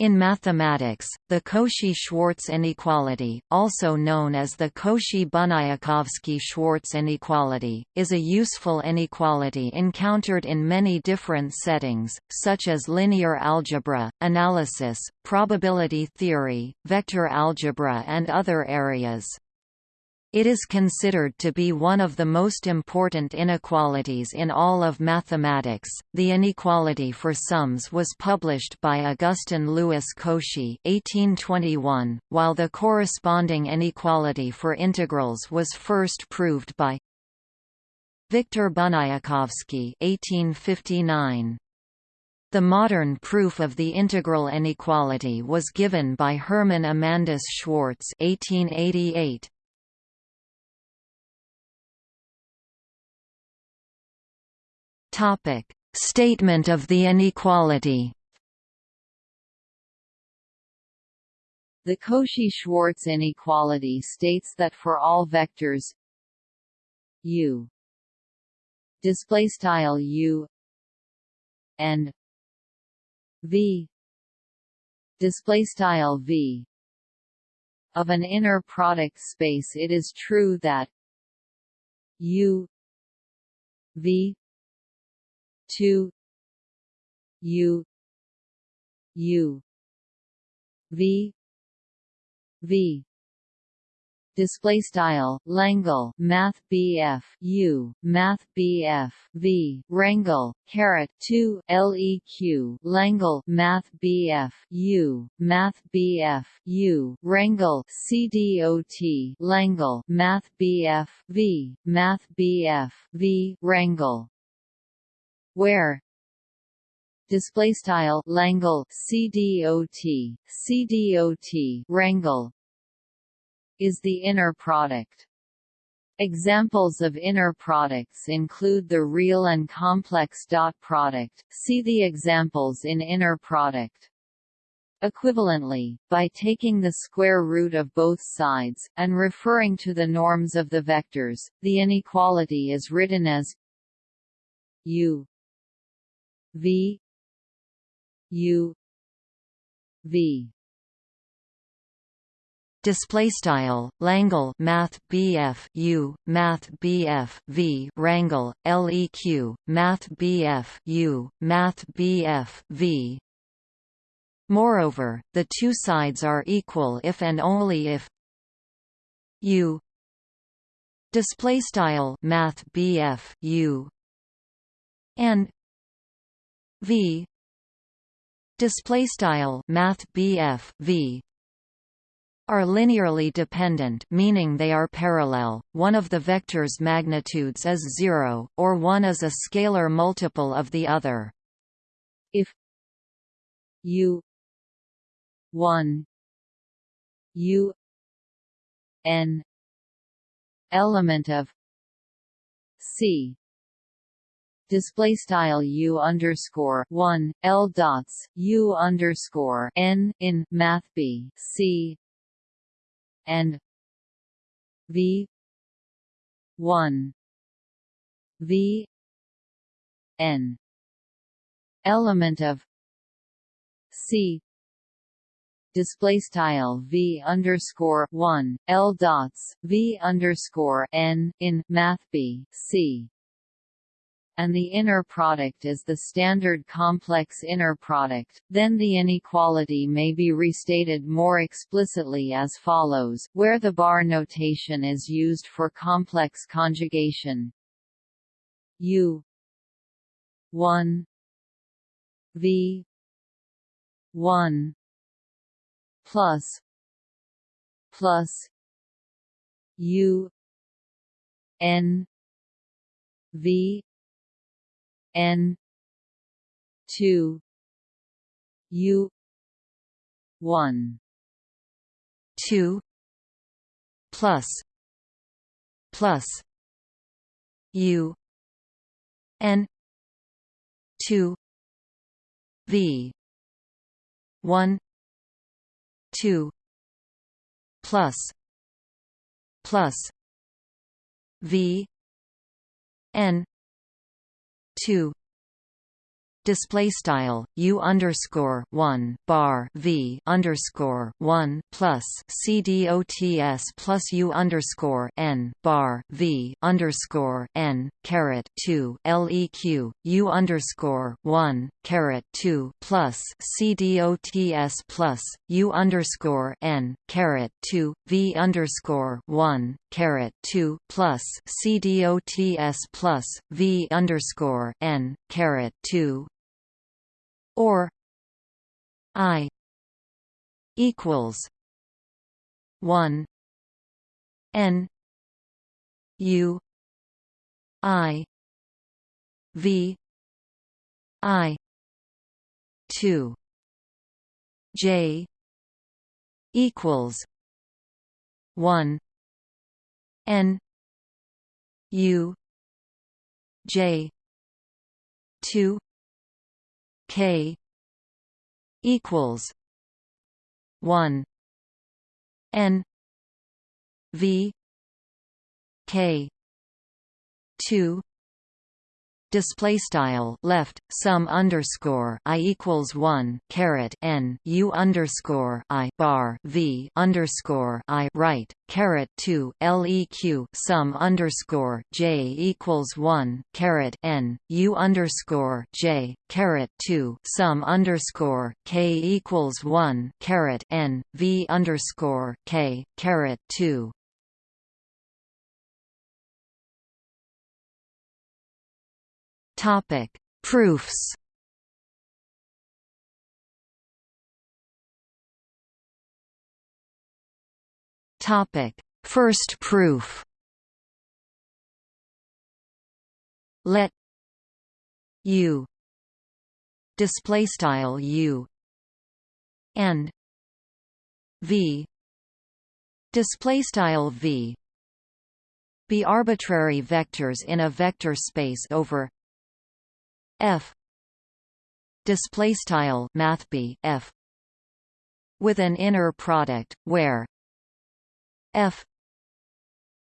In mathematics, the Cauchy-Schwarz inequality, also known as the Cauchy-Bunyakovsky-Schwarz inequality, is a useful inequality encountered in many different settings, such as linear algebra, analysis, probability theory, vector algebra and other areas. It is considered to be one of the most important inequalities in all of mathematics. The inequality for sums was published by Augustin Louis Cauchy (1821), while the corresponding inequality for integrals was first proved by Victor Bunyakovsky (1859). The modern proof of the integral inequality was given by Hermann Amandus Schwarz (1888). Topic: Statement of the inequality. The Cauchy-Schwarz inequality states that for all vectors u display style u and v display style v of an inner product space it is true that u v 2 u u v v. Display style Langle Math BF U Math BF V. Rangle caret 2 LEQ Langle Math BF U Math BF U. Rangle CDOT Langle Math BF V. Math BF V. Rangle where display style Langle CDOT CDOT Rangle is the inner product. Examples of inner products include the real and complex dot product. See the examples in inner product. Equivalently, by taking the square root of both sides, and referring to the norms of the vectors, the inequality is written as u V U V. Display style Langle Math BF U Math BF V. Rangle LEQ Math BF U Math BF V. Moreover, the two sides are equal if and only if U. Display style Math BF U. And v. Display style math v. Are linearly dependent meaning they are parallel, one of the vector's magnitudes is zero, or one is a scalar multiple of the other. If u 1 u n element of c display style u underscore one l dots u underscore n in math b c and v one v n. Element of c display style v underscore one l dots v underscore n in math b c and the inner product is the standard complex inner product, then the inequality may be restated more explicitly as follows, where the bar notation is used for complex conjugation. U 1 v 1 plus plus u n v N two U one two plus plus U N two V one two plus plus V N two display style u underscore one bar v underscore one plus c dots plus u underscore n bar v underscore n caret two leq u underscore one caret two plus c dots plus u underscore n caret two v underscore one caret two plus c dots plus v underscore n caret two or i equals 1 n u i v i 2 j equals 1 n u j 2 K equals one N V K two display style left sum underscore i equals one caret n u underscore i bar v underscore i right caret two leq sum underscore j equals one caret n u underscore j caret two sum underscore k equals one caret n v underscore k caret two Topic: Proofs. Topic: First proof. Let u display style u and v display style v be arbitrary vectors in a vector space over f. Display style math b f. With an inner product where f.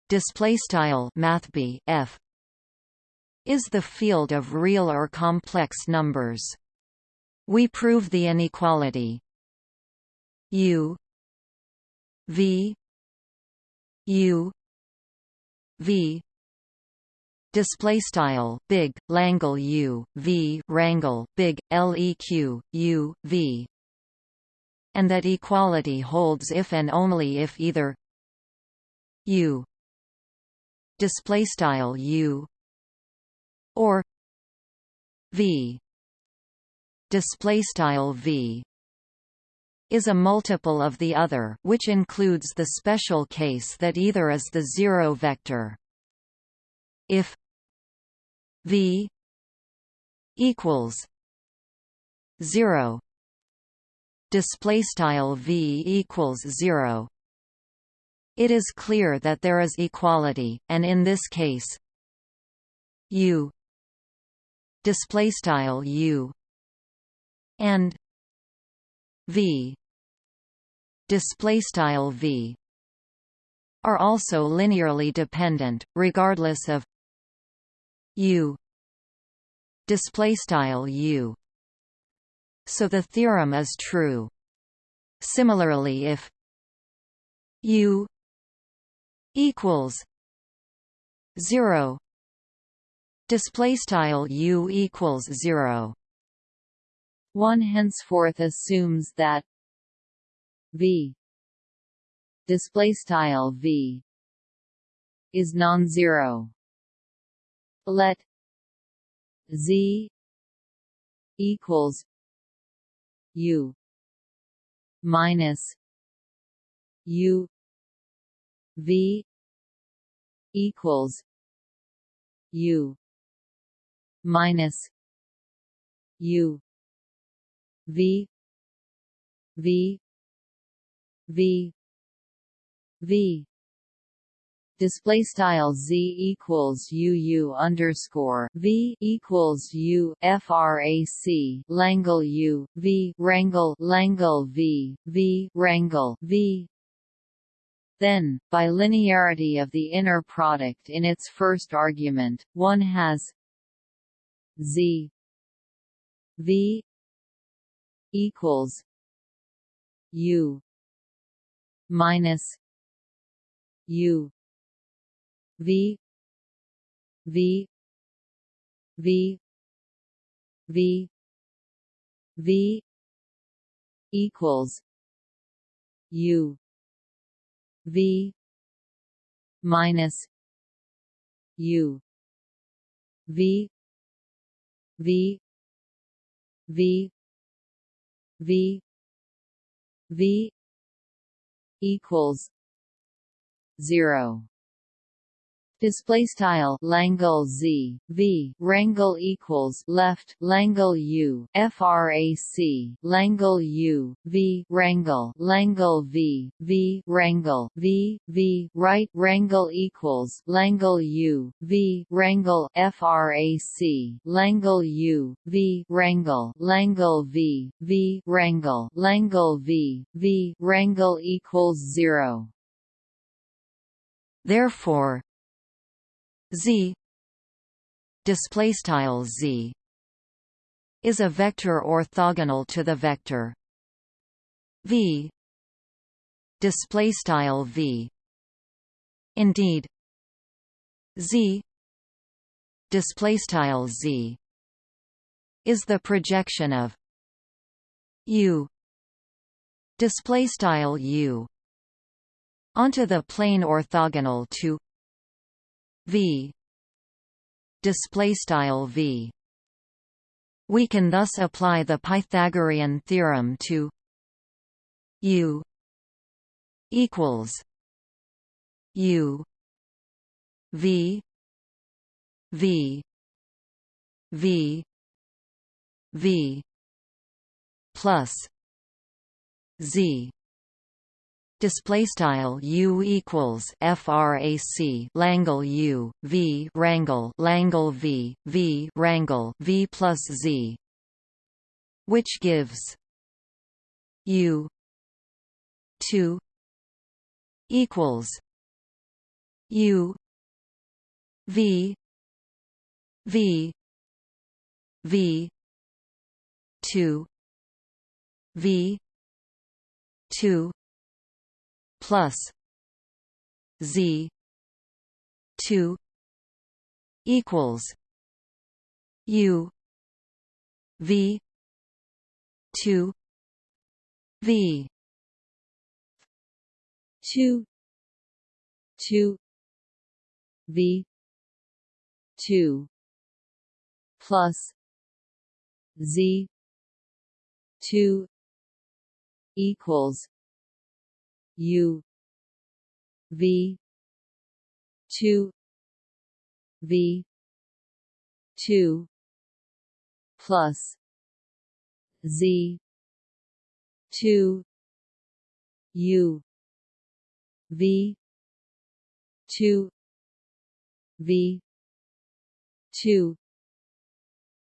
Display style math b f. Is the field of real or complex numbers. We prove the inequality. U. V. U. V display style big langle u v wrangle big leq u v. And that equality holds if and only if either u display style u or v display style v is a multiple of the other which includes the special case that either is the zero vector if V equals zero. Display style V equals zero. It is clear that there is equality and in this case U display style U and V display style V are also linearly dependent regardless of u. Display style u. So the theorem is true. Similarly if u equals 0 display style u equals 0 one henceforth assumes that v display style v is non-zero let z equals u minus u v equals u minus u v v v v display style z equals u u underscore v equals u frac langle u v wrangle langle v v wrangle v. Then, by linearity of the inner product in its first argument, one has z v equals u minus u v v v v v equals u v minus u v v v v v equals 0 display style Langle Z V Wrangle equals left Langle U frac Langle U V Wrangle Langle V V Wrangle V V right Wrangle equals Langle U V Wrangle frac Langle U V Wrangle Langle V V Wrangle Langle V V Wrangle equals 0 Therefore, z. Display style z. Is a vector orthogonal to the vector. V. Display style v. Indeed. Z. Display style z. Is the projection of u. Display style u. Onto the plane orthogonal to v. Display style v. We can thus apply the pythagorean theorem to u equals u v v v v plus z display style u equals frac Langle u v wrangle Langle v v wrangle v plus z which gives u 2 equals u v v v 2 v 2 plus Z two equals U V two V. two two V two plus Z two equals U V two V two plus Z two U V two V two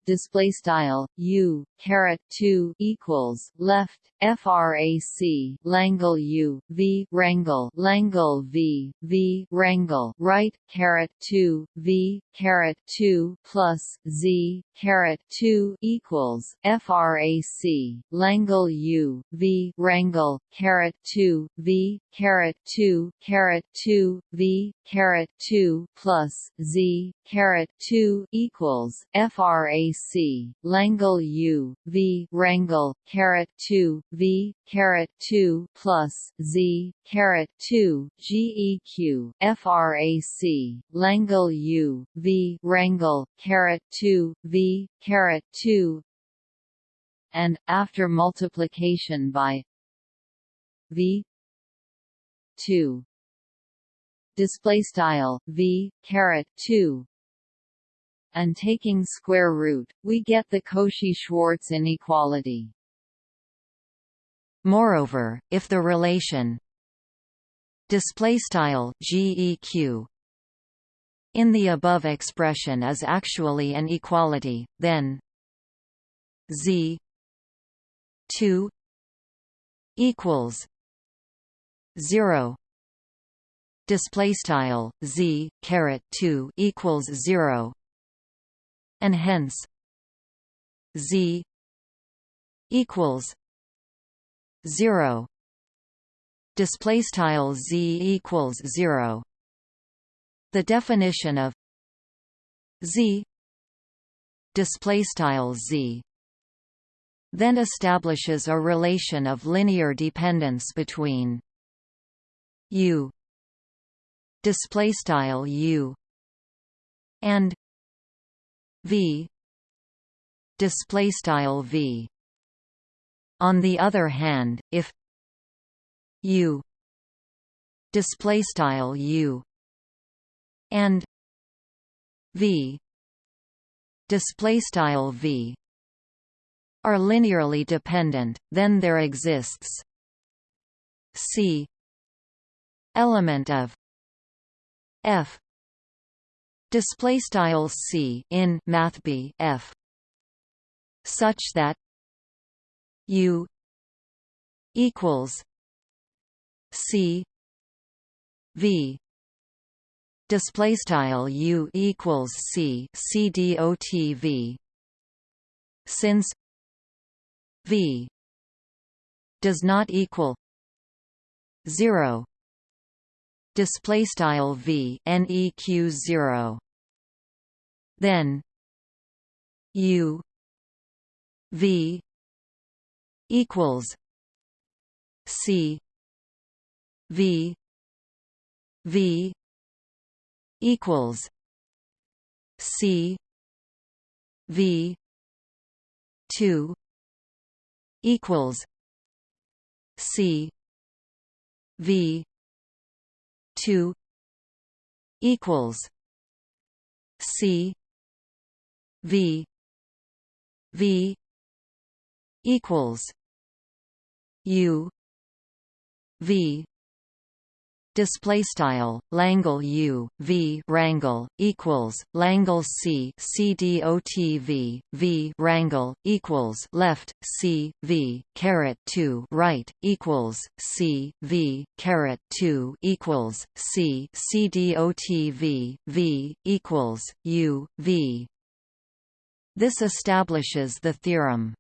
display style u caret 2 equals left frac Langle u v wrangle Langle v v wrangle right caret 2 v caret 2 plus z caret 2 equals frac Langle u v wrangle caret 2 v caret 2 caret 2 v caret 2 plus z caret 2 equals frac Langle U V Wrangle caret two V caret two plus Z caret two GEQ FRAC Langle U V Wrangle caret two V caret two and after multiplication by V two display style V caret two and taking square root, we get the Cauchy-Schwarz inequality. Moreover, if the relation display style GEQ in the above expression is actually an equality, then Z 2 equals 0 display style Z caret 2 equals 0 and hence z equals 0 display style z equals 0 the definition of z display style z then establishes a relation of linear dependence between u. Display style u. And v. Display style v. On the other hand if u. Display style u. And v. Display style v. Are linearly dependent then there exists c element of f. Display style c in math b f. Such that u equals c v. Display style u equals c c dot v. Since v does not equal 0 display style v neq 0 then u v equals c v v equals c v 2 equals c v 2 equals C V V equals U V display style Langle U V wrangle equals Langle C C dot V V wrangle equals left C V caret 2 right equals C V caret 2 equals C C dot V V equals U V. This establishes the theorem.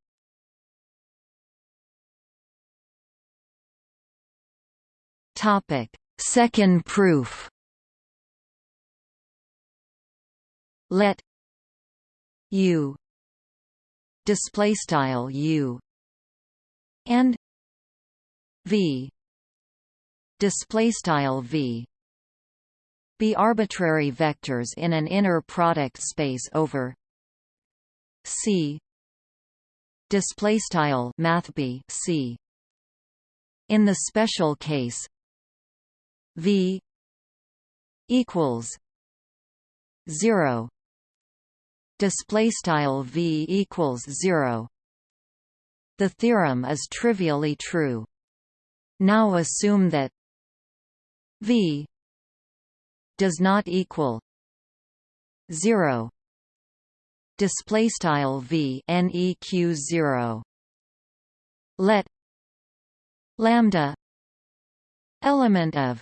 Topic Second proof. Let u. Display style u. And v. Display style v. Be arbitrary vectors in an inner product space over c. Display style math b c. In the special case V equals zero. Display style V equals zero. The theorem is trivially true. Now assume that V does not equal zero. Display style V neq 0 let lambda element of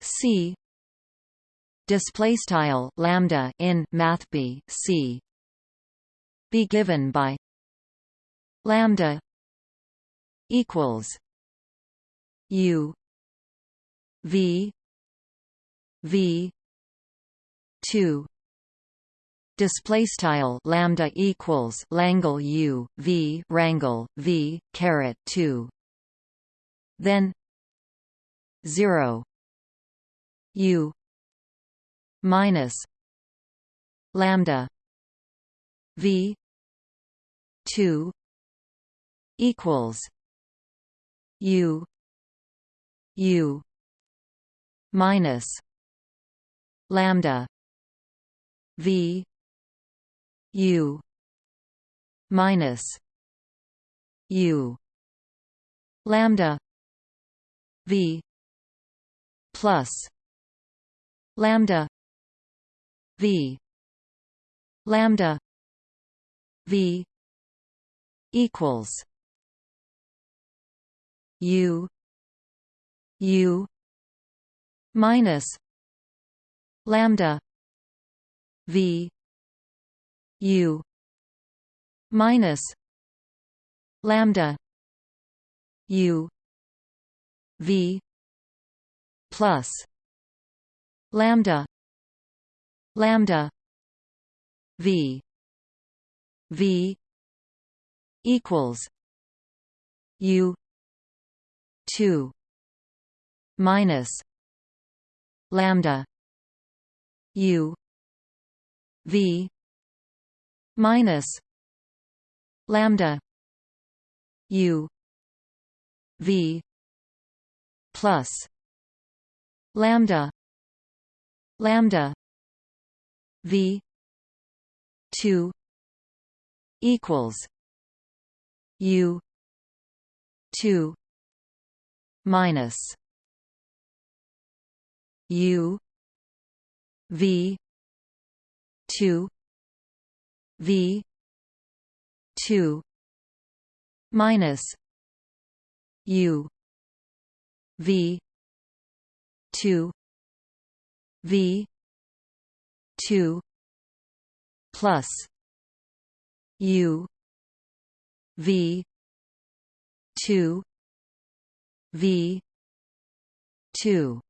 C. Display style lambda in math b c. Be given by lambda equals u v v 2 display style lambda equals langle u v wrangle v caret 2 then 0 u minus lambda v 2 equals u u minus lambda v u minus u lambda v plus lambda. V. Lambda. V. Equals. U. U. Minus. Lambda. V. U. Minus. Lambda. U. V. Plus lambda. Lambda. V. V. equals u 2 minus lambda u v minus lambda u v plus lambda lambda v 2 equals u 2 minus u v 2 v 2 minus u v 2 v 2 plus u v 2 v 2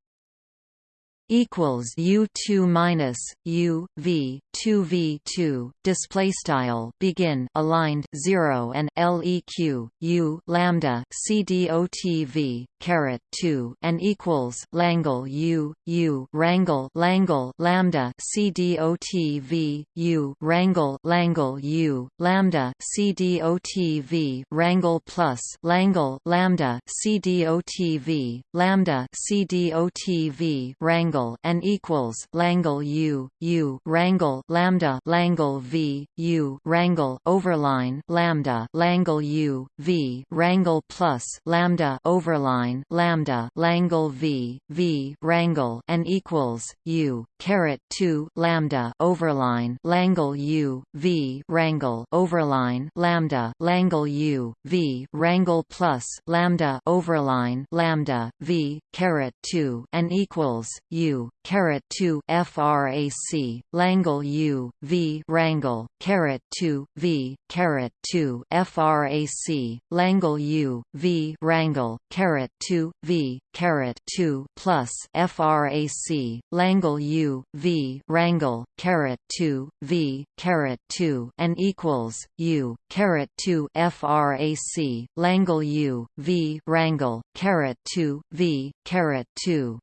equals U two minus U V two V two display style begin aligned zero and LEQ U lambda CDOT V caret two and equals Langle U U wrangle Langle lambda CDOT V U wrangle Langle U lambda CDOT V wrangle plus Langle lambda CDOT V lambda CDOT V wrangle and equals Langle U U Wrangle lambda Langle V U Wrangle overline lambda Langle U V Wrangle plus lambda overline lambda Langle V V Wrangle and equals U caret 2 lambda overline Langle U V Wrangle overline lambda Langle U V Wrangle plus lambda overline lambda V caret 2 and equals U caret 2 frac Langle U V Wrangle caret 2 V caret 2 frac Langle U V Wrangle caret 2 V caret 2 plus frac Langle U V Wrangle caret 2 V caret 2 and equals U caret 2 frac Langle U V Wrangle caret 2 V caret 2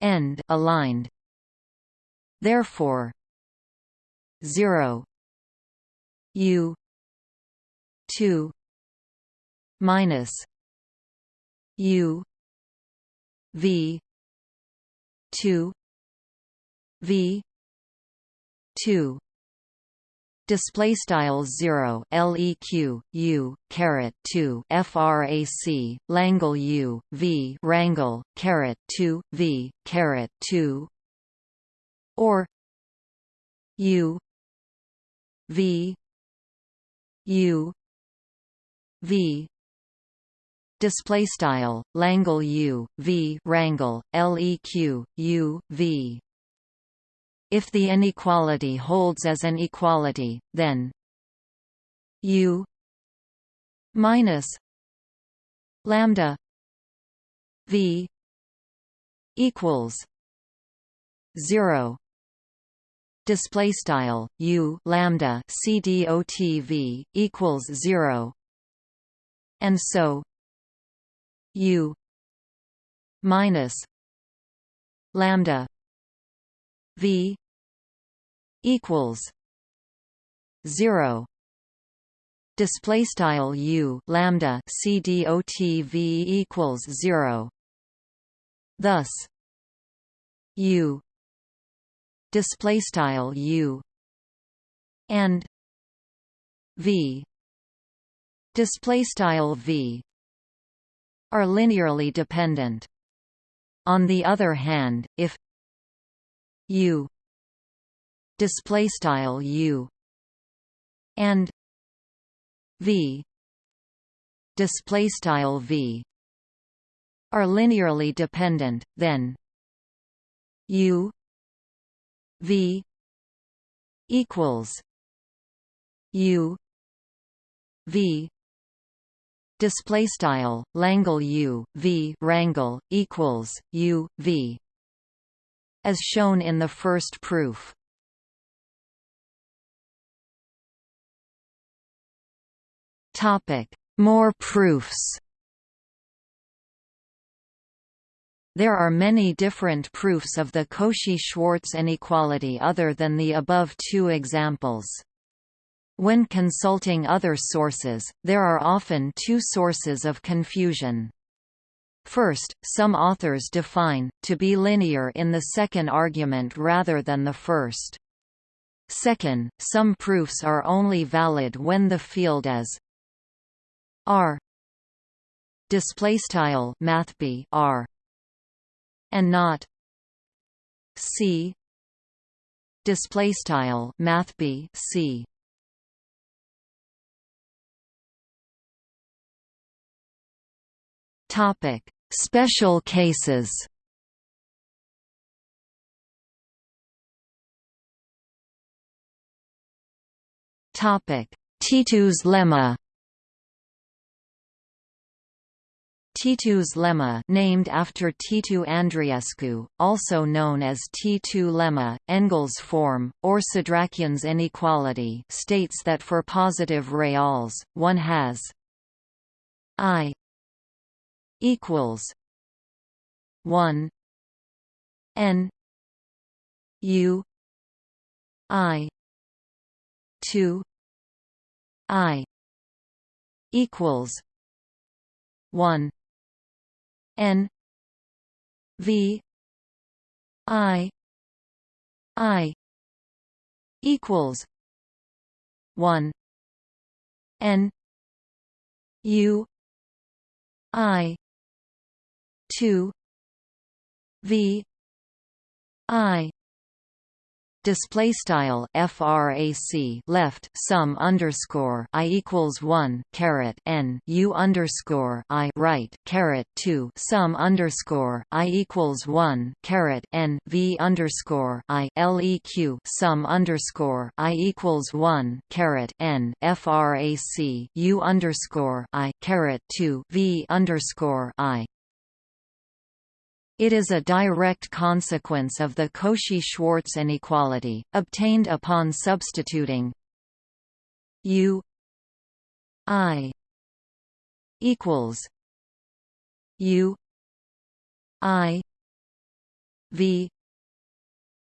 end aligned. Therefore 0 u. 2 minus u. V. 2 v. 2 display style 0 leq u. Caret 2 frac langle u. V. Wrangle. Caret 2 v. Caret 2 or u v u v. Display style langle u v wrangle leq u v. If the inequality holds as an equality, then U minus lambda V equals zero display style u lambda cdotv equals 0 and so u minus lambda v equals 0 display style u lambda cdotv equals 0 thus u display style u and v. Display style v are linearly dependent. On the other hand if u display style u and v display style v are linearly dependent then u v equals u v display style Langle U V rangle equals U V as shown in the first proof. Topic. More proofs There are many different proofs of the Cauchy-Schwarz inequality other than the above two examples. When consulting other sources, there are often two sources of confusion. First, some authors define, to be linear in the second argument rather than the first. Second, some proofs are only valid when the field is R displaystyle mathb R and not C displaystyle mathb C Topic: Special cases. Topic: Titu's lemma. Titu's lemma named after Titu Andreescu, also known as T2 lemma, Engel's form, or Sedrakyan's inequality states that for positive reals, one has i equals one N U I two I equals one N V I I equals one N U I two V I display style frac left sum underscore i equals 1 caret n u underscore i right caret 2 sum underscore i equals 1 caret n v underscore i leq sum underscore i equals 1 caret n frac u underscore i caret 2 v underscore i it is a direct consequence of the Cauchy-Schwarz inequality, obtained upon substituting U I equals U I V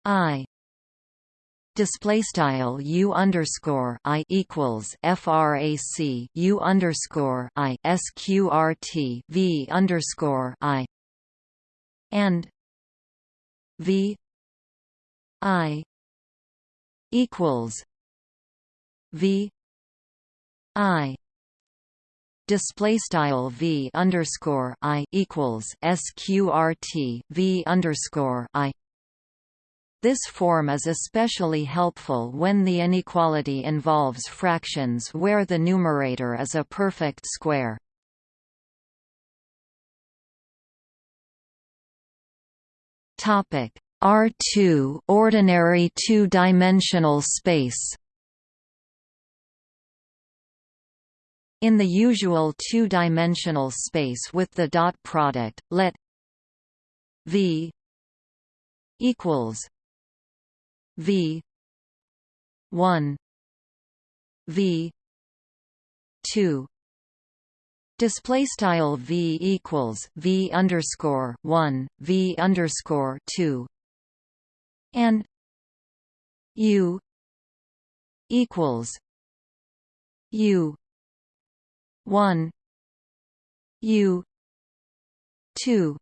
I display style u underscore i equals frac u underscore i sqrt v underscore i and V I equals V I display style V underscore I equals sqrt V underscore I this form is especially helpful when the inequality involves fractions where the numerator is a perfect square. Topic. R2 ordinary two-dimensional space. In the usual two-dimensional space with the dot product, let V equals V one V two Display style v equals v underscore one v underscore two and u equals u one u two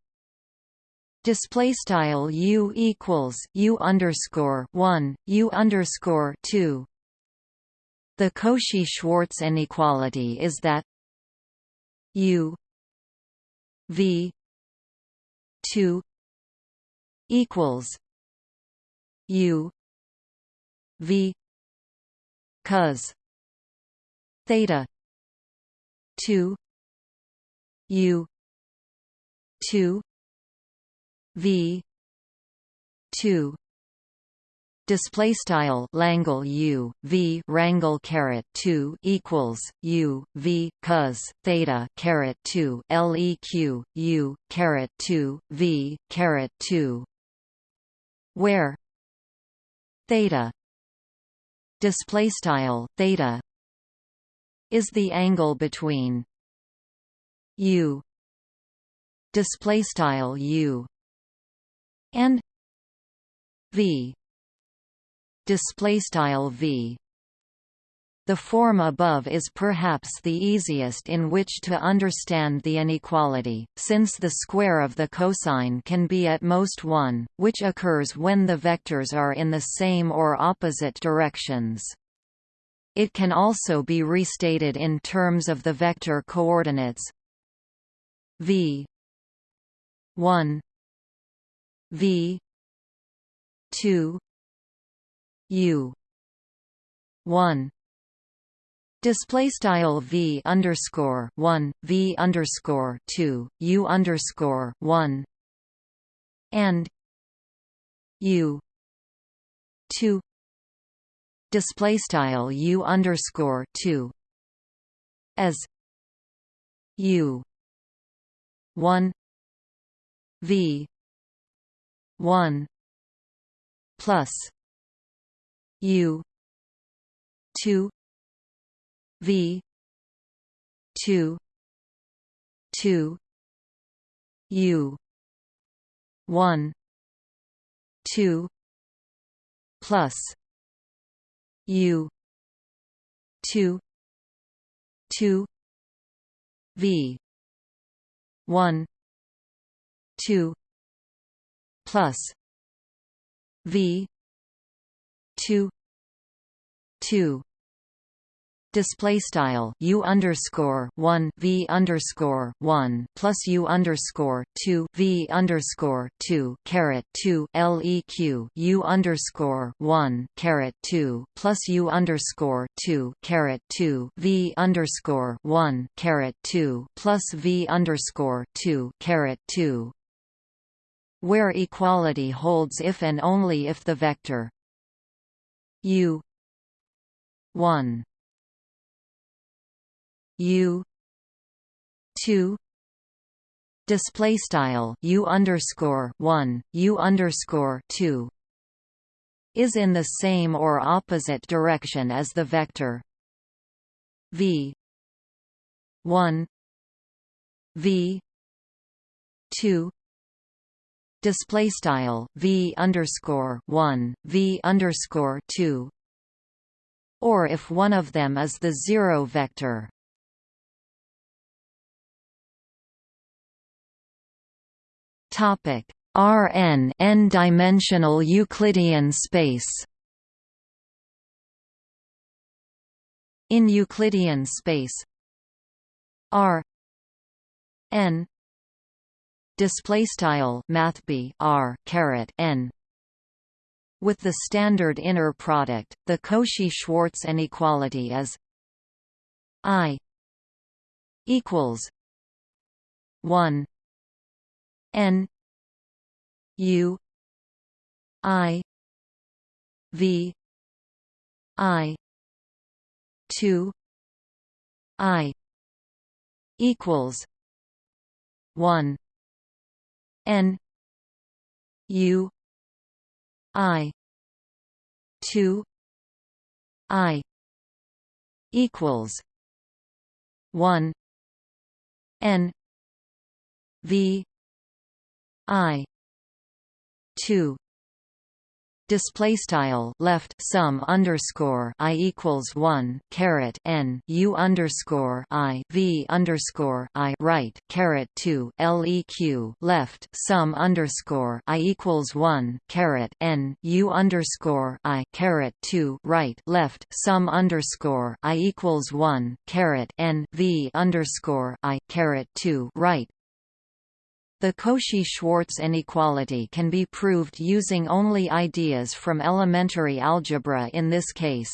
display style u equals u underscore one u underscore two. The Cauchy-Schwarz inequality is that U V two equals U V cos theta two U two V two display style Langle U V wrangle caret 2 equals U V cos theta caret 2 leq U caret 2 V caret 2 where theta display style theta is the angle between U display style U and V display style v the form above is perhaps the easiest in which to understand the inequality, since the square of the cosine can be at most 1, which occurs when the vectors are in the same or opposite directions. It can also be restated in terms of the vector coordinates v 1 v 2 U. one. Display style v underscore one v underscore two u underscore one. And u. two. Display style u underscore two. As u. one. V. one. Plus U. two. V. two. two. U. one. two. plus U. two. two. V. one. two. plus V two two. Display style u underscore one v underscore one plus u underscore two v underscore two caret two leq u underscore one caret two plus u underscore two caret two v underscore one caret two plus v underscore two caret two. Where equality holds if and only if the vector u. 1 u. 2 display style u underscore 1 u underscore 2 is in the same or opposite direction as the vector. V. 1 v. 2 display style v underscore one v underscore two, or if one of them is the zero vector. Topic Rn n-dimensional Euclidean space. In Euclidean space, R n display style math r caret n. With the standard inner product the cauchy-schwarz inequality is i equals 1 n u i v i 2 i equals 1 N U I two I equals one N V I two display style left sum underscore i equals one caret n u underscore i v underscore i right caret two leq left sum underscore i equals one caret n u underscore i caret two right left sum underscore i equals one caret n v underscore i caret two right the Cauchy-Schwarz inequality can be proved using only ideas from elementary algebra in this case.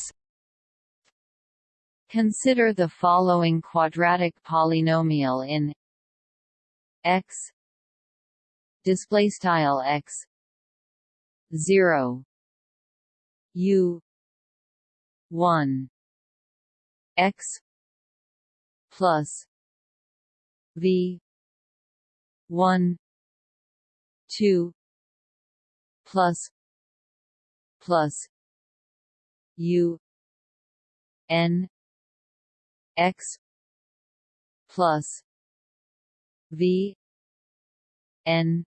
Consider the following quadratic polynomial in x display style x 0 U one X plus V one two plus plus U N X plus V N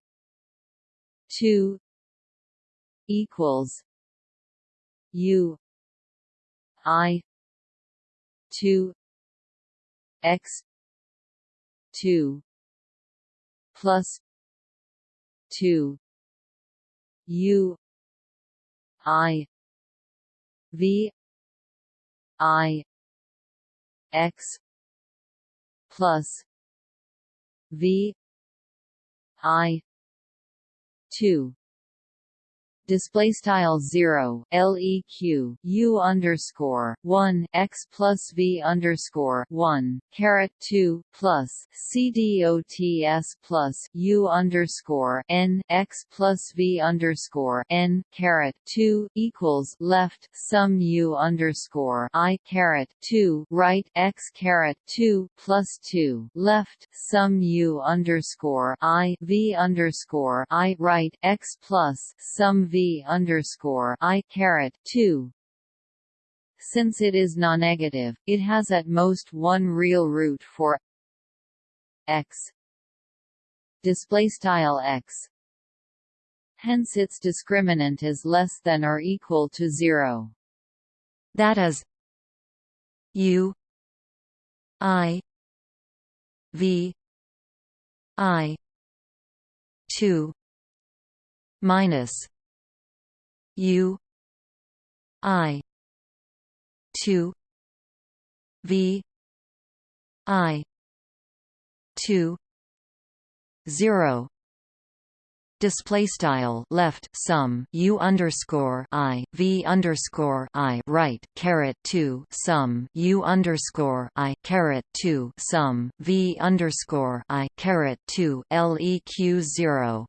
two equals U I two X two plus two U I V I X plus V I two display style 0 leq u underscore 1 x plus v underscore 1 caret 2 plus c dots plus u underscore n x plus v underscore n caret 2 equals left sum u underscore i caret 2 right x caret 2 plus 2 left sum u underscore i v underscore i right x plus sum v underscore I two. Since it is non-negative, it has at most one real root for x. Display style x. Hence its discriminant is less than or equal to 0 that is u i v i 2 minus U I two V I two zero. Display style left sum u underscore i v underscore i right caret 2 sum u underscore i caret 2 sum v underscore i caret 2 leq 0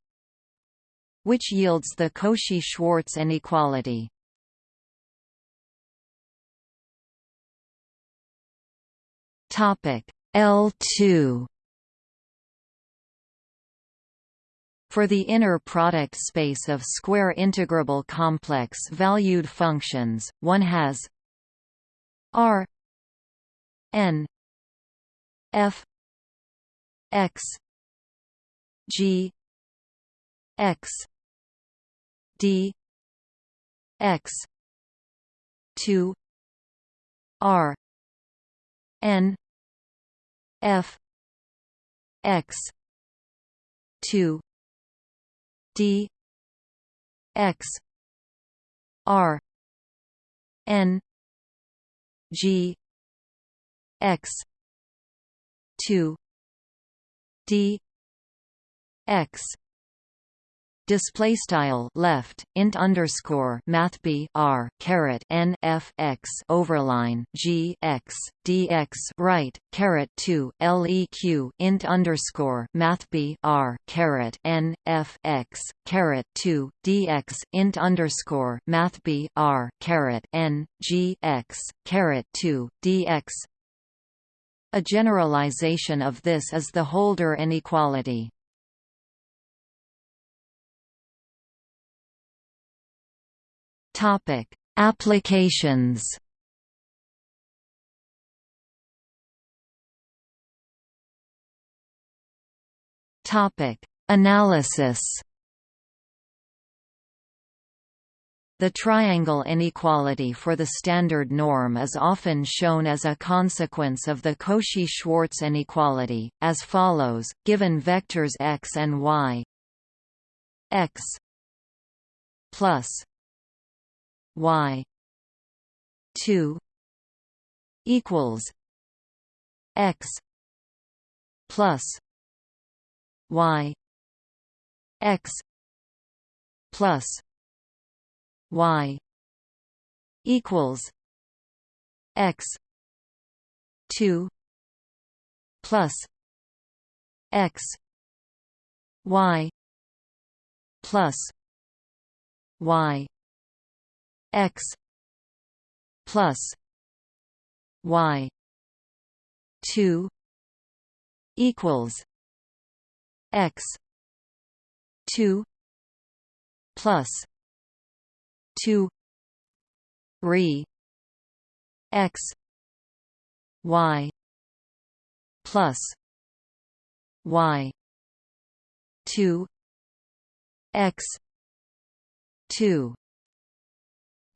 which yields the Cauchy-Schwarz inequality. Topic L2 For the inner product space of square integrable complex valued functions, one has R n f x g x d x 2 r n f x 2 d x r n g x 2 d x display style left int underscore math b r caret n f x overline g x dx right caret 2 leq int underscore math b r caret n f x caret 2 dx int underscore math b r caret n g x caret 2 dx a generalization of this is the Holder inequality. Topic: Applications. Topic: Analysis. The triangle inequality for the standard norm is often shown as a consequence of the Cauchy-Schwarz inequality, as follows, given vectors x and y x plus y 2 equals x plus y x plus y equals x 2 plus x y plus y x plus y 2 equals x 2 plus 2 re x y plus y 2 x 2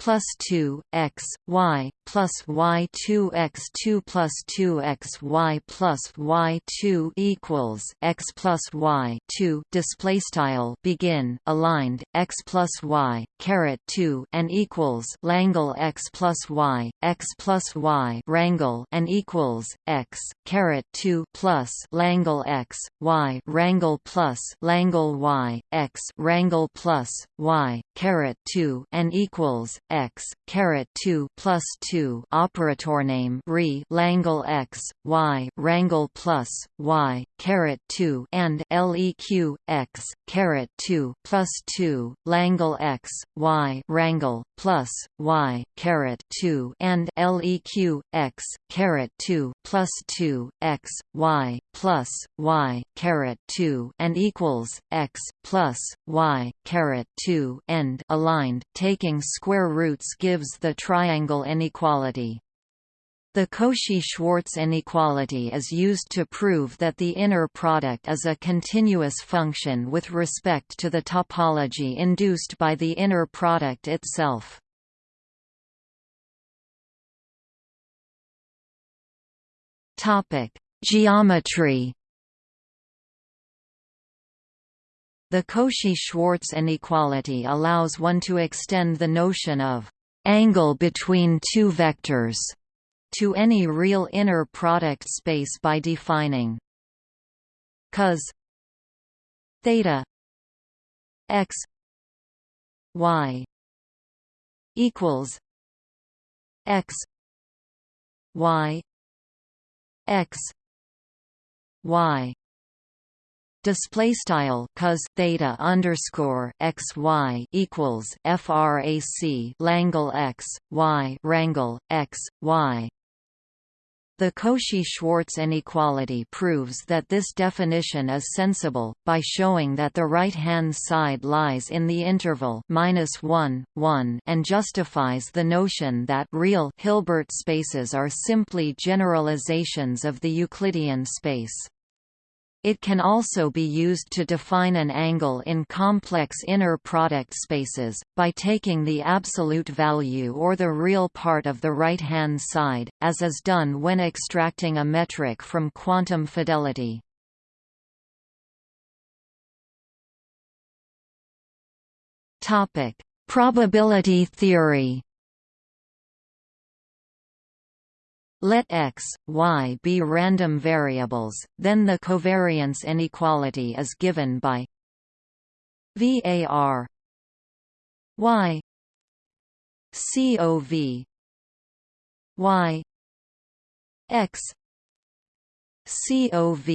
plus 2 x y plus y 2 x 2 plus 2 x y plus y 2 equals x plus y 2 display style begin aligned x plus y caret 2 and equals Langle x plus y x plus y rangle and equals x caret 2 plus Langle x y rangle plus Langle y x rangle plus y caret 2 and equals x caret 2 plus 2 operator name re Langle x y rangle plus y caret 2 and leq x caret 2 plus 2 Langle x y rangle plus y caret 2 and leq x caret 2 plus 2 x y plus y caret 2 and equals x plus y caret 2 end aligned taking square roots gives the triangle inequality the Cauchy-Schwarz inequality is used to prove that the inner product is a continuous function with respect to the topology induced by the inner product itself. Geometry The Cauchy-Schwarz inequality allows one to extend the notion of angle between two vectors to any real inner product space by defining cos theta x y equals x y x y display style cos theta underscore x y equals frac Langle x y rangle x y the Cauchy-Schwarz inequality proves that this definition is sensible, by showing that the right-hand side lies in the interval -1, 1 and justifies the notion that real Hilbert spaces are simply generalizations of the Euclidean space. It can also be used to define an angle in complex inner product spaces, by taking the absolute value or the real part of the right-hand side, as is done when extracting a metric from quantum fidelity. Probability theory Let x, y be random variables, then the covariance inequality is given by var y cov y x cov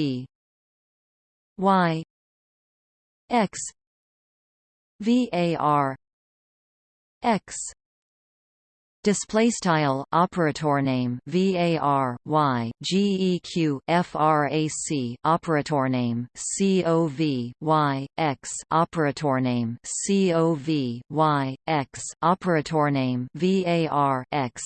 y x var x display style operator name var y geq frac operator name cov y x operator name cov y x operator name var x.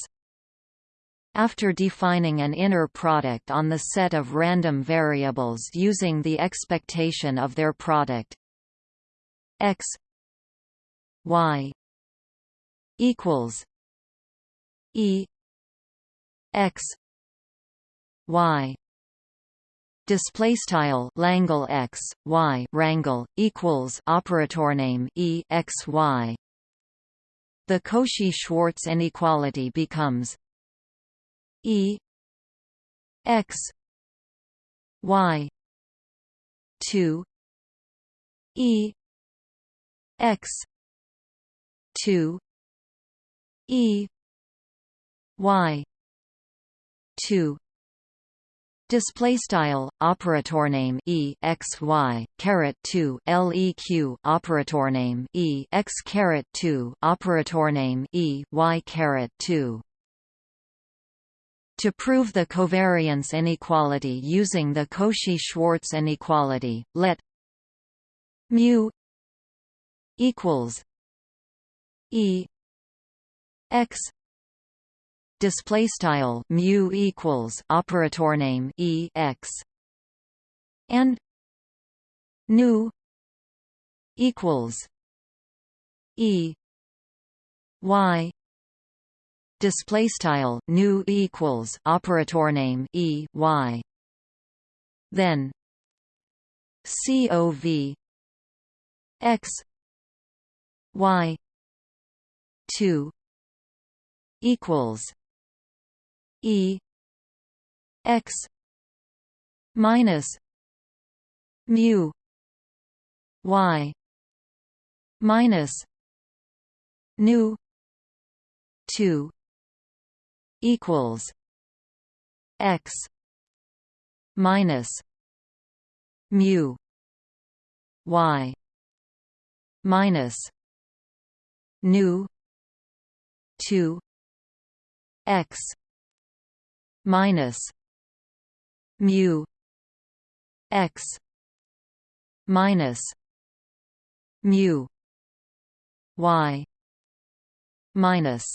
After defining an inner product on the set of random variables using the expectation of their product x y equals E X Y display style Langle X Y rangle equals operator name E X Y. The Cauchy-Schwarz inequality becomes E X Y 2 E X 2 E y 2 Display style operator name e x y caret two leq operator name e x caret two operator name e y caret two. To prove the covariance inequality using the Cauchy-Schwarz inequality, let mu equals e x display style mu equals operator name e x. And nu equals e y. Display style nu equals operator name e y. Then cov x y 2 equals E x minus mu y minus nu 2 equals x minus mu y minus nu 2 x minus mu x minus mu y minus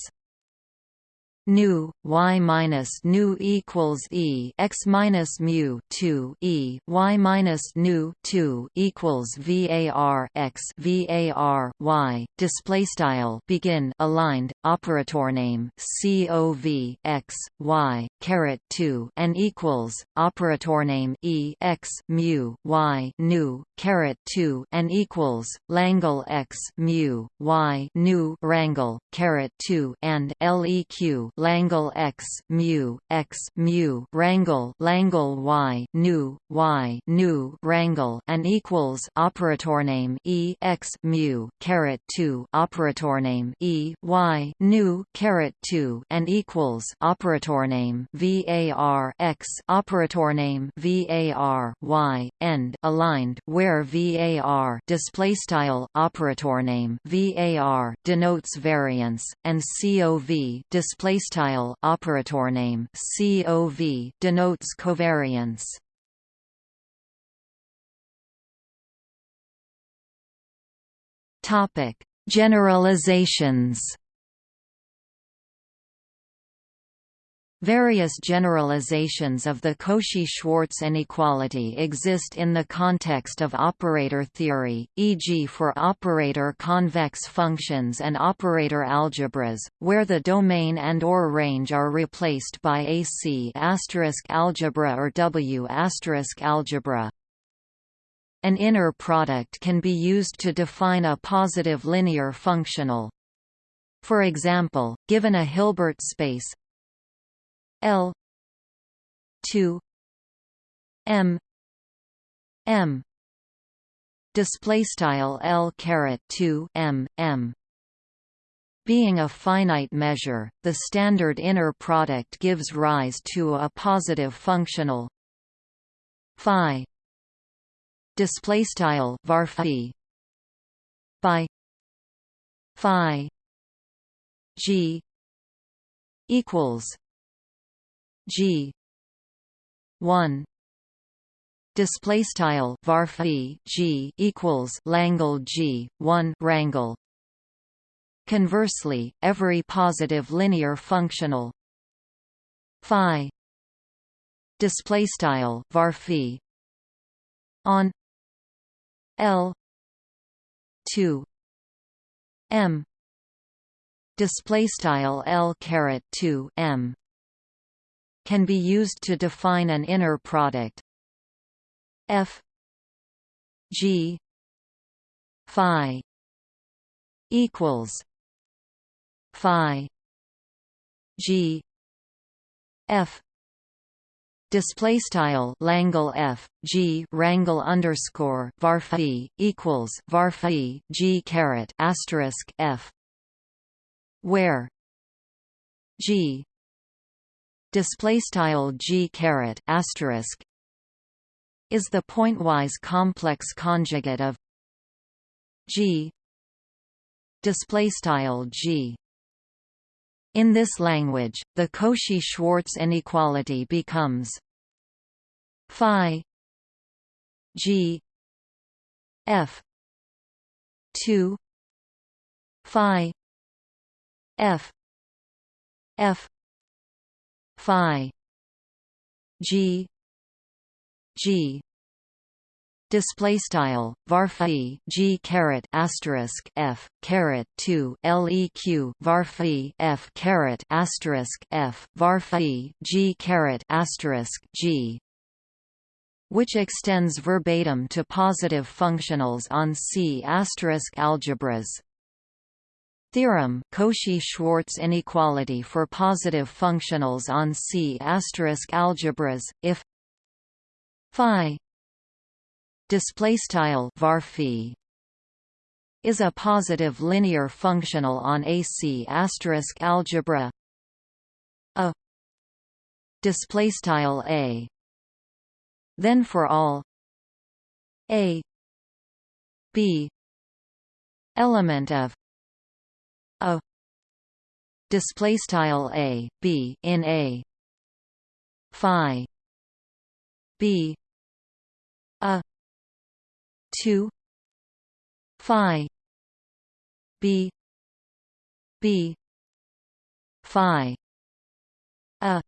nu y minus nu equals e x minus mu 2 e y minus nu 2 equals var x var y display style begin aligned operator name cov x y caret 2 and equals operator name e x mu y nu caret 2 and equals Langle x mu y nu rangle caret 2 and leq Langle x mu x mu rangle Langle y nu y nu rangle and equals operator name e x mu caret 2 operator name e y nu caret 2 and equals operator name var x operator name var y end aligned where var display style operator name var denotes variance and cov display style operator name COV denotes covariance. Topic: Generalizations. Various generalizations of the Cauchy-Schwarz inequality exist in the context of operator theory, e.g. for operator convex functions and operator algebras, where the domain and or range are replaced by AC algebra or W algebra. An inner product can be used to define a positive linear functional. For example, given a Hilbert space L. two. M. M. Display style L caret 2 M M. Being a finite measure, the standard inner product gives rise to a positive functional. Phi. Display style var phi. By phi. G. Equals G. one. Display style var G equals Langle G one rangle Conversely, every positive linear functional phi display style var on L two M display style L caret 2 M can be used to define an inner product. F g phi equals phi g f Display style Langle F G Rangle underscore var equals var G caret asterisk F where G display style g caret asterisk is the pointwise complex conjugate of g display style g. In this language the cauchy-schwarz inequality becomes phi g f 2 phi f f phi g g display style varphi g caret asterisk f caret 2 leq varphi f caret asterisk f varphi g caret asterisk g which extends verbatim to positive functionals on C** asterisk algebras. Theorem Cauchy-Schwarz inequality for positive functionals on C** algebras if phi is a positive linear functional on AC asterisk algebra a a. Then for all a b element of a display style a b in a. Phi. B. A. 2 phi. B. B. Phi. A.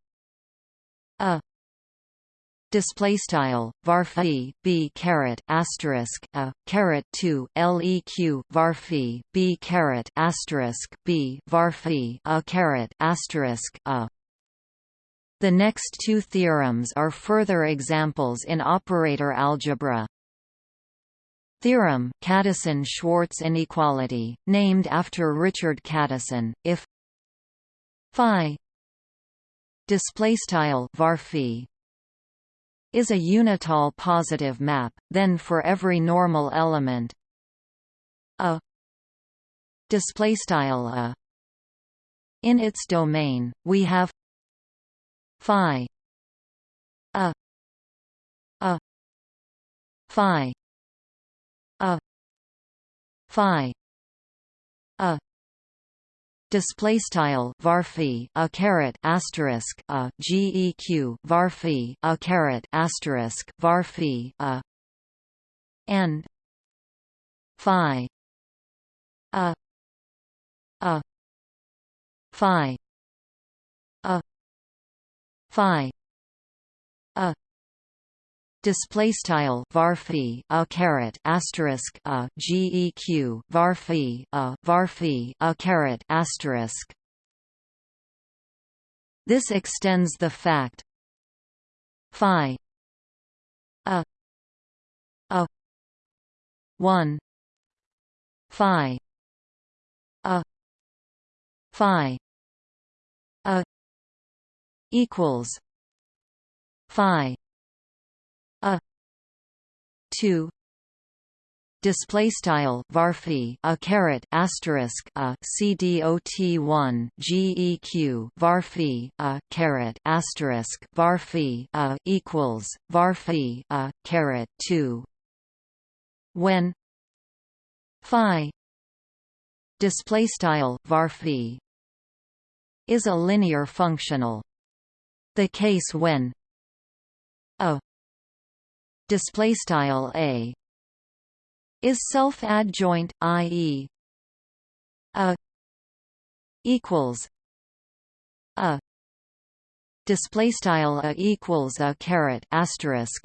A display style varphi b caret asterisk a caret 2 leq varphi b caret asterisk b varphi a caret asterisk a. The next two theorems are further examples in operator algebra. Theorem Kadison-Schwarz inequality, named after Richard Kadison, if phi display style varphi is a unital positive map, then for every normal element a display style a in its domain, we have phi a a phi a phi a display style varphi a caret asterisk a geq varphi a caret asterisk varphi a and phi a a phi a phi a display style varphi a caret asterisk a geq varphi a varphi a caret asterisk. This extends the fact phi a a 1 phi a phi a equals phi a. 2 display style varphi a caret asterisk a cdot 1 geq varphi a caret asterisk varphi a equals varphi a caret 2 when phi display style varphi is a linear functional the case when a display style a is self-adjoint i.e. a equals a display style a equals a caret asterisk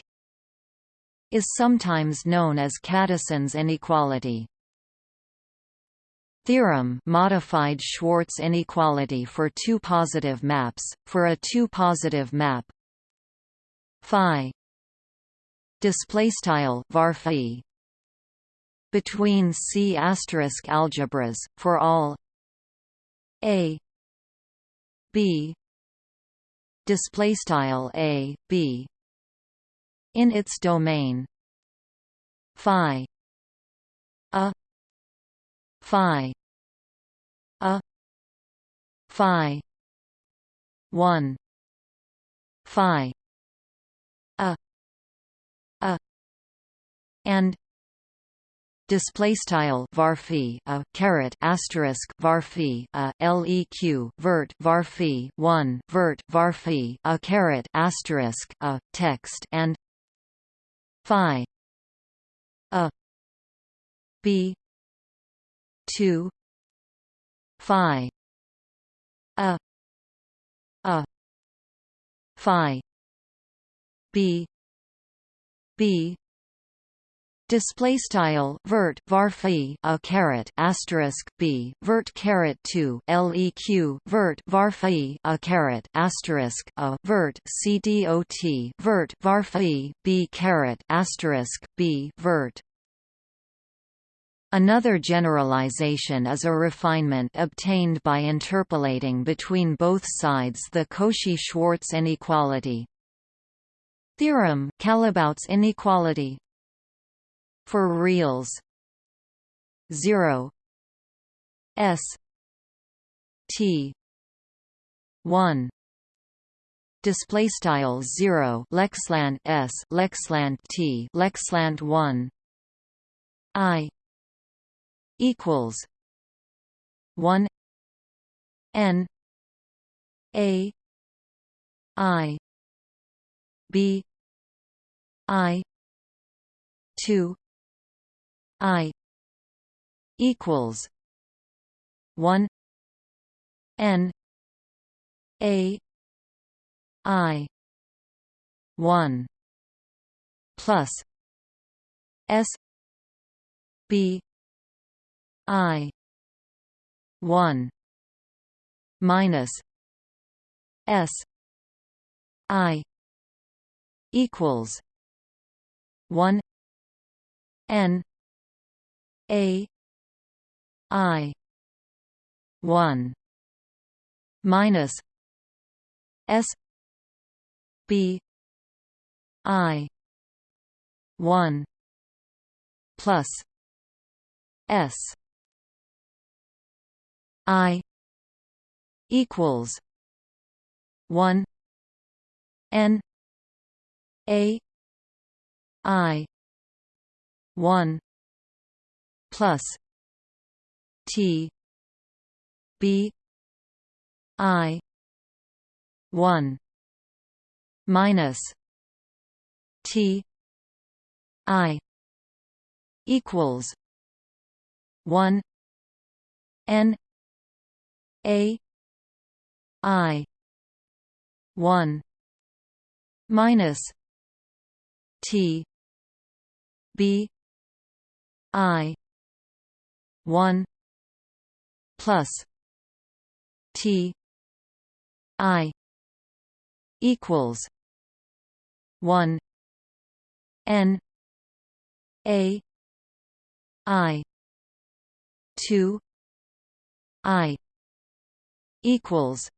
is sometimes known as Kadison's inequality theorem modified Schwarz inequality for two positive maps for a two positive map phi display style varphi between C asterisk algebras for all a b display style a b in its domain phi a phi a phi 1 phi and display style varphi a caret asterisk varphi a leq vert varphi 1 vert varphi a caret asterisk a text and phi a b 2 phi a a phi b b Display style vert varphi a caret asterisk b vert caret two leq vert varphi a caret asterisk a vert cdot vert varphi b caret asterisk b vert Another generalization is a refinement obtained by interpolating between both sides the Cauchy-Schwarz inequality. Theorem Callebaut's inequality for reals. 0 s. T. 1 display style 0 lexland s lexland t lexland 1 i. Equals. 1 n. A. I. B. I. 2 I equals one N A I one plus S B I one minus S I equals one N a I one minus S B I one plus S I equals one N A I one plus T B I one minus T I equals one N A I one minus T B I 1 plus T I equals 1 N A I 2 I equals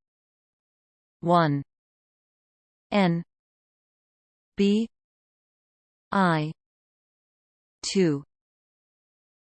1 N B I 2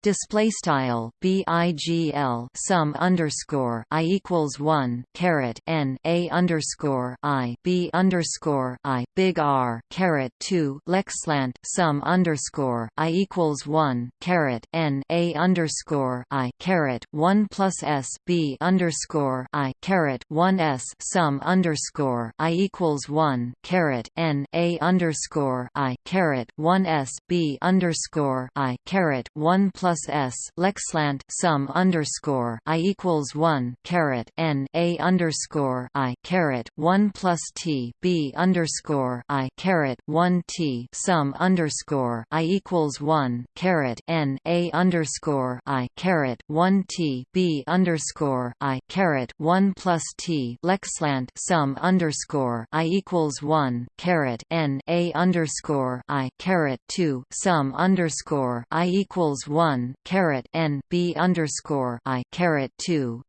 display style bigl sum underscore i equals one caret n a underscore i b underscore i big R caret two lexlant sum underscore i equals one caret n a underscore i caret one plus s b underscore i caret one s sum underscore i equals one caret n a underscore i caret one s b underscore i caret one plus plus s lexlant sum underscore i equals one caret n a underscore i caret one plus t b underscore i caret one t sum underscore i equals one caret n a underscore i caret one t b underscore i caret one plus t lexlant sum underscore i equals one caret n a underscore i caret two sum underscore i equals one one caret n b underscore i caret two.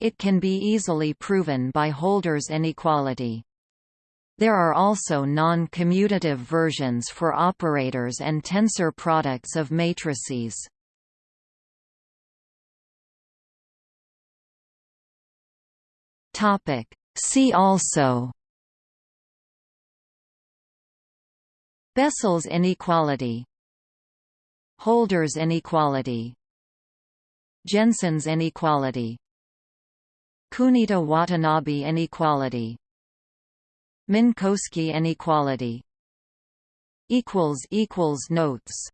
It can be easily proven by Holder's inequality. There are also non-commutative versions for operators and tensor products of matrices. Topic. See also Bessel's inequality Holder's inequality. Jensen's inequality. Kunita-Watanabe inequality. Minkowski inequality. Notes